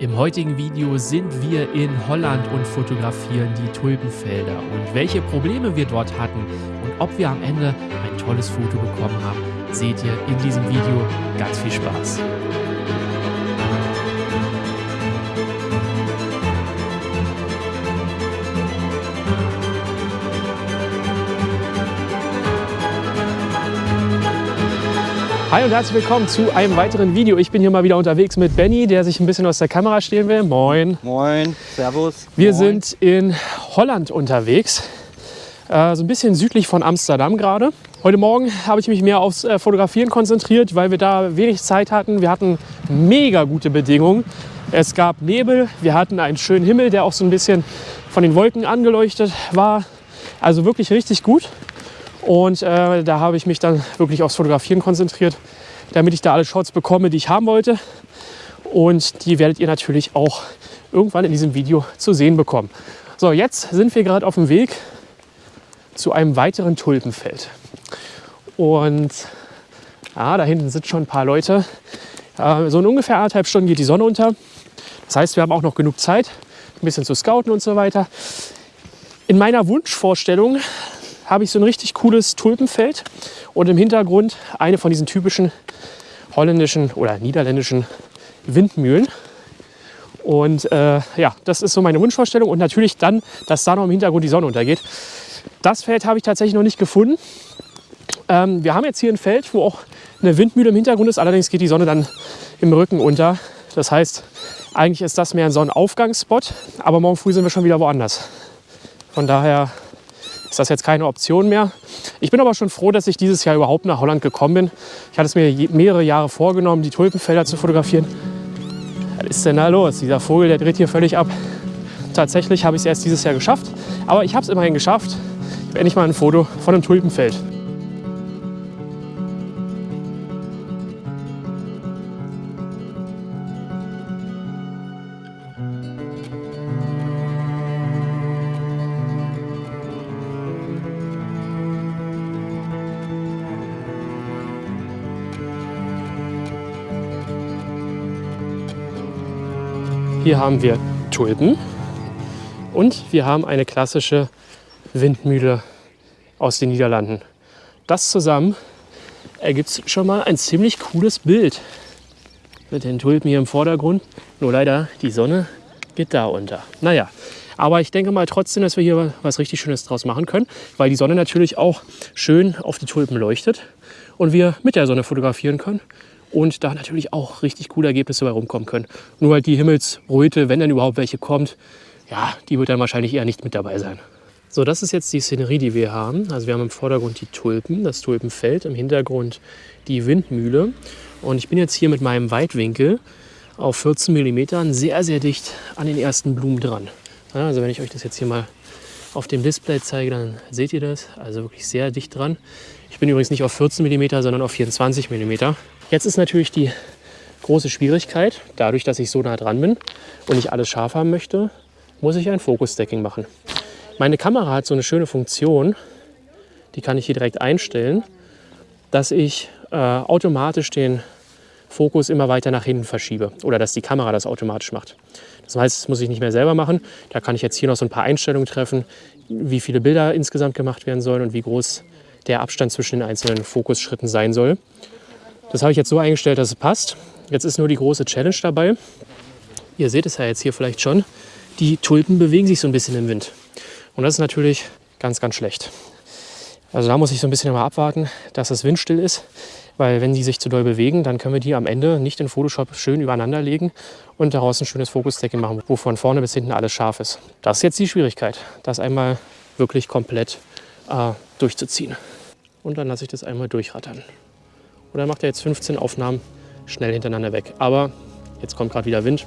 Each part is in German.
Im heutigen Video sind wir in Holland und fotografieren die Tulpenfelder und welche Probleme wir dort hatten und ob wir am Ende ein tolles Foto bekommen haben, seht ihr in diesem Video. Ganz viel Spaß! Hi und herzlich willkommen zu einem weiteren Video. Ich bin hier mal wieder unterwegs mit Benny, der sich ein bisschen aus der Kamera stehlen will. Moin. Moin, Servus. Wir Moin. sind in Holland unterwegs, äh, so ein bisschen südlich von Amsterdam gerade. Heute Morgen habe ich mich mehr aufs äh, Fotografieren konzentriert, weil wir da wenig Zeit hatten. Wir hatten mega gute Bedingungen. Es gab Nebel, wir hatten einen schönen Himmel, der auch so ein bisschen von den Wolken angeleuchtet war. Also wirklich richtig gut. Und äh, da habe ich mich dann wirklich aufs Fotografieren konzentriert, damit ich da alle Shots bekomme, die ich haben wollte. Und die werdet ihr natürlich auch irgendwann in diesem Video zu sehen bekommen. So, jetzt sind wir gerade auf dem Weg zu einem weiteren Tulpenfeld. Und ja, da hinten sind schon ein paar Leute. Äh, so in ungefähr anderthalb Stunden geht die Sonne unter. Das heißt, wir haben auch noch genug Zeit, ein bisschen zu scouten und so weiter. In meiner Wunschvorstellung habe ich so ein richtig cooles Tulpenfeld und im Hintergrund eine von diesen typischen holländischen oder niederländischen Windmühlen. Und äh, ja, das ist so meine Wunschvorstellung und natürlich dann, dass da noch im Hintergrund die Sonne untergeht. Das Feld habe ich tatsächlich noch nicht gefunden. Ähm, wir haben jetzt hier ein Feld, wo auch eine Windmühle im Hintergrund ist, allerdings geht die Sonne dann im Rücken unter. Das heißt, eigentlich ist das mehr ein Sonnenaufgangsspot, aber morgen früh sind wir schon wieder woanders. Von daher ist das jetzt keine Option mehr. Ich bin aber schon froh, dass ich dieses Jahr überhaupt nach Holland gekommen bin. Ich hatte es mir mehrere Jahre vorgenommen, die Tulpenfelder zu fotografieren. Was ist denn da los? Dieser Vogel, der dreht hier völlig ab. Tatsächlich habe ich es erst dieses Jahr geschafft, aber ich habe es immerhin geschafft. Ich habe endlich mal ein Foto von einem Tulpenfeld. Hier haben wir Tulpen und wir haben eine klassische Windmühle aus den Niederlanden. Das zusammen ergibt schon mal ein ziemlich cooles Bild mit den Tulpen hier im Vordergrund. Nur leider, die Sonne geht da unter. Naja, aber ich denke mal trotzdem, dass wir hier was richtig Schönes draus machen können, weil die Sonne natürlich auch schön auf die Tulpen leuchtet und wir mit der Sonne fotografieren können und da natürlich auch richtig coole Ergebnisse bei rumkommen können. Nur halt die Himmelsröte, wenn dann überhaupt welche kommt, ja, die wird dann wahrscheinlich eher nicht mit dabei sein. So, das ist jetzt die Szenerie, die wir haben. Also wir haben im Vordergrund die Tulpen, das Tulpenfeld, im Hintergrund die Windmühle. Und ich bin jetzt hier mit meinem Weitwinkel auf 14 mm sehr, sehr dicht an den ersten Blumen dran. Also wenn ich euch das jetzt hier mal auf dem Display zeige, dann seht ihr das. Also wirklich sehr dicht dran. Ich bin übrigens nicht auf 14 mm, sondern auf 24 mm. Jetzt ist natürlich die große Schwierigkeit, dadurch, dass ich so nah dran bin und ich alles scharf haben möchte, muss ich ein Focus-Stacking machen. Meine Kamera hat so eine schöne Funktion, die kann ich hier direkt einstellen, dass ich äh, automatisch den Fokus immer weiter nach hinten verschiebe oder dass die Kamera das automatisch macht. Das heißt, das muss ich nicht mehr selber machen. Da kann ich jetzt hier noch so ein paar Einstellungen treffen, wie viele Bilder insgesamt gemacht werden sollen und wie groß der Abstand zwischen den einzelnen Fokusschritten sein soll. Das habe ich jetzt so eingestellt, dass es passt. Jetzt ist nur die große Challenge dabei. Ihr seht es ja jetzt hier vielleicht schon. Die Tulpen bewegen sich so ein bisschen im Wind. Und das ist natürlich ganz, ganz schlecht. Also da muss ich so ein bisschen mal abwarten, dass das windstill ist. Weil wenn die sich zu doll bewegen, dann können wir die am Ende nicht in Photoshop schön übereinander legen und daraus ein schönes Fokusdecking machen, wo von vorne bis hinten alles scharf ist. Das ist jetzt die Schwierigkeit, das einmal wirklich komplett äh, durchzuziehen. Und dann lasse ich das einmal durchrattern. Und dann macht er jetzt 15 Aufnahmen schnell hintereinander weg. Aber jetzt kommt gerade wieder Wind.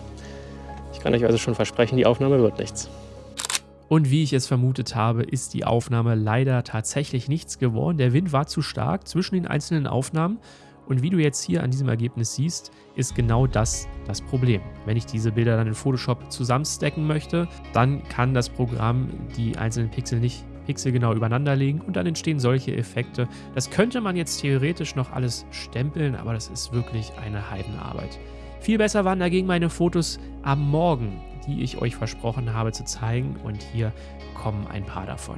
Ich kann euch also schon versprechen, die Aufnahme wird nichts. Und wie ich es vermutet habe, ist die Aufnahme leider tatsächlich nichts geworden. Der Wind war zu stark zwischen den einzelnen Aufnahmen. Und wie du jetzt hier an diesem Ergebnis siehst, ist genau das das Problem. Wenn ich diese Bilder dann in Photoshop zusammenstecken möchte, dann kann das Programm die einzelnen Pixel nicht pixelgenau übereinander legen und dann entstehen solche Effekte. Das könnte man jetzt theoretisch noch alles stempeln, aber das ist wirklich eine Heidenarbeit. Viel besser waren dagegen meine Fotos am Morgen, die ich euch versprochen habe zu zeigen und hier kommen ein paar davon.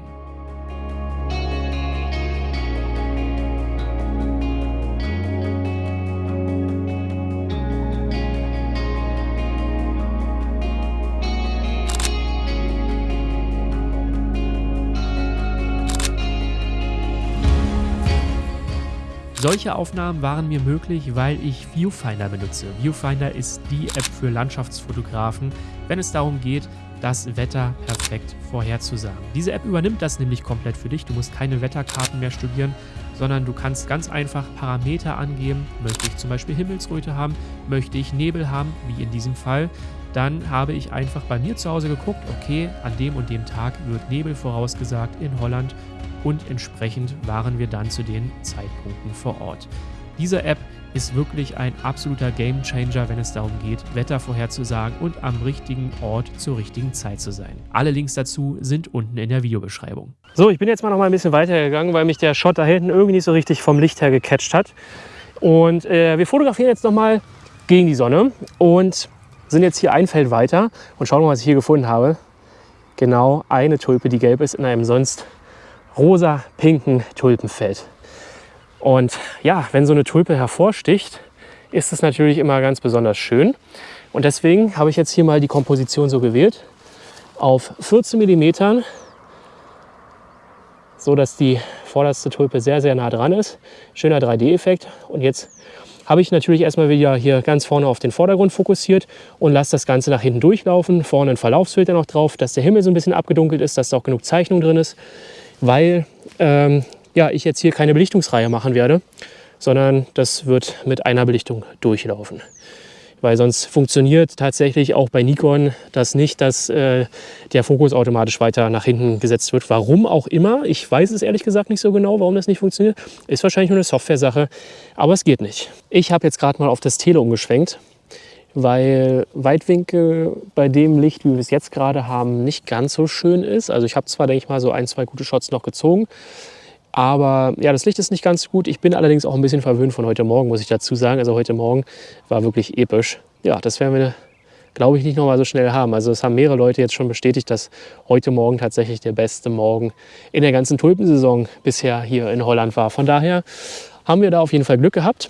Solche Aufnahmen waren mir möglich, weil ich Viewfinder benutze. Viewfinder ist die App für Landschaftsfotografen, wenn es darum geht, das Wetter perfekt vorherzusagen. Diese App übernimmt das nämlich komplett für dich. Du musst keine Wetterkarten mehr studieren, sondern du kannst ganz einfach Parameter angeben. Möchte ich zum Beispiel Himmelsröte haben? Möchte ich Nebel haben, wie in diesem Fall? Dann habe ich einfach bei mir zu Hause geguckt, okay, an dem und dem Tag wird Nebel vorausgesagt in Holland und entsprechend waren wir dann zu den Zeitpunkten vor Ort. Diese App ist wirklich ein absoluter Gamechanger, wenn es darum geht, Wetter vorherzusagen und am richtigen Ort zur richtigen Zeit zu sein. Alle Links dazu sind unten in der Videobeschreibung. So, ich bin jetzt mal noch mal ein bisschen weitergegangen, weil mich der Shot da hinten irgendwie nicht so richtig vom Licht her gecatcht hat. Und äh, wir fotografieren jetzt noch mal gegen die Sonne und sind jetzt hier ein Feld weiter und schauen mal, was ich hier gefunden habe. Genau eine Tulpe, die gelb ist in einem sonst rosa-pinken Tulpenfeld. Und ja, wenn so eine Tulpe hervorsticht, ist es natürlich immer ganz besonders schön. Und deswegen habe ich jetzt hier mal die Komposition so gewählt. Auf 14 mm, so dass die vorderste Tulpe sehr, sehr nah dran ist. Schöner 3D-Effekt. Und jetzt habe ich natürlich erstmal wieder hier ganz vorne auf den Vordergrund fokussiert und lasse das Ganze nach hinten durchlaufen. Vorne ein Verlaufsfilter noch drauf, dass der Himmel so ein bisschen abgedunkelt ist, dass da auch genug Zeichnung drin ist weil ähm, ja, ich jetzt hier keine Belichtungsreihe machen werde, sondern das wird mit einer Belichtung durchlaufen. Weil sonst funktioniert tatsächlich auch bei Nikon das nicht, dass äh, der Fokus automatisch weiter nach hinten gesetzt wird. Warum auch immer, ich weiß es ehrlich gesagt nicht so genau, warum das nicht funktioniert. Ist wahrscheinlich nur eine Software-Sache, aber es geht nicht. Ich habe jetzt gerade mal auf das Tele umgeschwenkt weil Weitwinkel bei dem Licht, wie wir es jetzt gerade haben, nicht ganz so schön ist. Also ich habe zwar, denke ich mal, so ein, zwei gute Shots noch gezogen, aber ja, das Licht ist nicht ganz gut. Ich bin allerdings auch ein bisschen verwöhnt von heute Morgen, muss ich dazu sagen. Also heute Morgen war wirklich episch. Ja, das werden wir, glaube ich, nicht noch mal so schnell haben. Also es haben mehrere Leute jetzt schon bestätigt, dass heute Morgen tatsächlich der beste Morgen in der ganzen Tulpensaison bisher hier in Holland war. Von daher haben wir da auf jeden Fall Glück gehabt.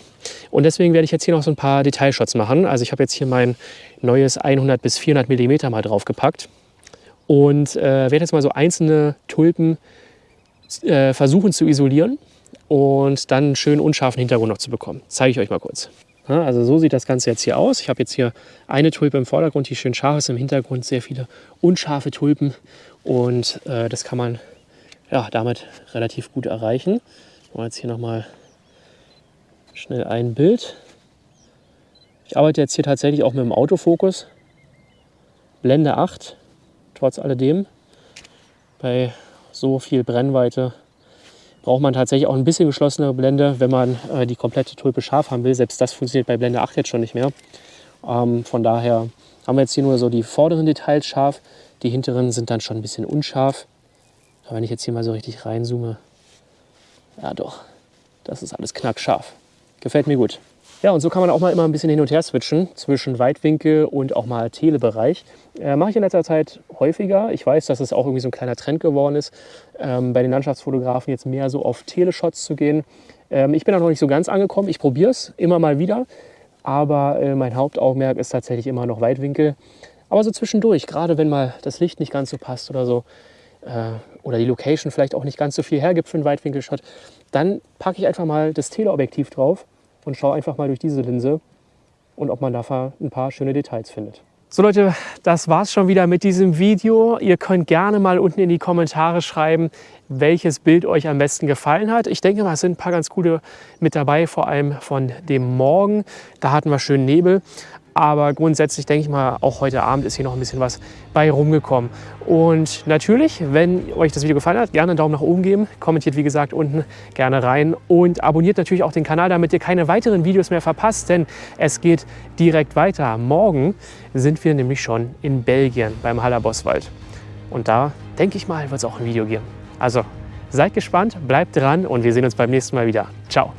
Und deswegen werde ich jetzt hier noch so ein paar Detailshots machen. Also ich habe jetzt hier mein neues 100 bis 400 mm mal draufgepackt und äh, werde jetzt mal so einzelne Tulpen äh, versuchen zu isolieren und dann einen schönen unscharfen Hintergrund noch zu bekommen. Zeige ich euch mal kurz. Also so sieht das Ganze jetzt hier aus. Ich habe jetzt hier eine Tulpe im Vordergrund, die schön scharf ist, im Hintergrund sehr viele unscharfe Tulpen und äh, das kann man ja, damit relativ gut erreichen. Ich jetzt hier nochmal schnell ein Bild. Ich arbeite jetzt hier tatsächlich auch mit dem Autofokus. Blende 8, trotz alledem. Bei so viel Brennweite braucht man tatsächlich auch ein bisschen geschlossenere Blende, wenn man äh, die komplette Tulpe scharf haben will. Selbst das funktioniert bei Blende 8 jetzt schon nicht mehr. Ähm, von daher haben wir jetzt hier nur so die vorderen Details scharf. Die hinteren sind dann schon ein bisschen unscharf. Aber wenn ich jetzt hier mal so richtig reinzoome, ja doch, das ist alles knackscharf. Gefällt mir gut. Ja, und so kann man auch mal immer ein bisschen hin und her switchen zwischen Weitwinkel und auch mal Telebereich. Äh, Mache ich in letzter Zeit häufiger. Ich weiß, dass es auch irgendwie so ein kleiner Trend geworden ist, ähm, bei den Landschaftsfotografen jetzt mehr so auf Teleshots zu gehen. Ähm, ich bin da noch nicht so ganz angekommen. Ich probiere es immer mal wieder. Aber äh, mein Hauptaugenmerk ist tatsächlich immer noch Weitwinkel. Aber so zwischendurch, gerade wenn mal das Licht nicht ganz so passt oder so, äh, oder die Location vielleicht auch nicht ganz so viel hergibt für einen Weitwinkelshot, dann packe ich einfach mal das Teleobjektiv drauf und schaue einfach mal durch diese Linse und ob man da ein paar schöne Details findet. So Leute, das war's schon wieder mit diesem Video. Ihr könnt gerne mal unten in die Kommentare schreiben, welches Bild euch am besten gefallen hat. Ich denke mal, es sind ein paar ganz gute mit dabei, vor allem von dem Morgen. Da hatten wir schön Nebel. Aber grundsätzlich denke ich mal, auch heute Abend ist hier noch ein bisschen was bei rumgekommen. Und natürlich, wenn euch das Video gefallen hat, gerne einen Daumen nach oben geben. Kommentiert, wie gesagt, unten gerne rein. Und abonniert natürlich auch den Kanal, damit ihr keine weiteren Videos mehr verpasst. Denn es geht direkt weiter. Morgen sind wir nämlich schon in Belgien beim Hallerboswald. Und da, denke ich mal, wird es auch ein Video geben. Also seid gespannt, bleibt dran und wir sehen uns beim nächsten Mal wieder. Ciao.